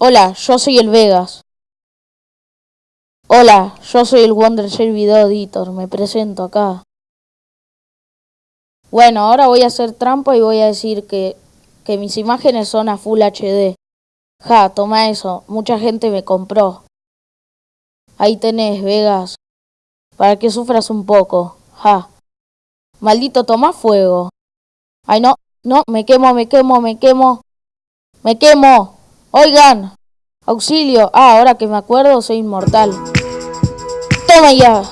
Hola, yo soy el Vegas. Hola, yo soy el Wondershare Video Editor, me presento acá. Bueno, ahora voy a hacer trampa y voy a decir que, que mis imágenes son a Full HD. Ja, toma eso, mucha gente me compró. Ahí tenés, Vegas, para que sufras un poco. Ja. Maldito, toma fuego. Ay, no, no, me quemo, me quemo, me quemo. Me quemo. Oigan, auxilio. Ah, ahora que me acuerdo, soy inmortal. Toma ya.